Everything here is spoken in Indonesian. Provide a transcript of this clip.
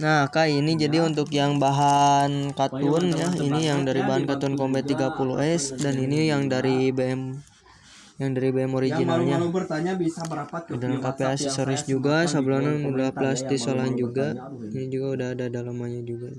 Nah, Kak, ini jadi untuk yang bahan katun ya. Ini yang dari bahan katun Combat 30S dan ini yang dari BM yang dari BM originalnya. Dan kps aksesoris juga, sablonan udah plastis solan juga. Ini juga udah ada dalamannya juga.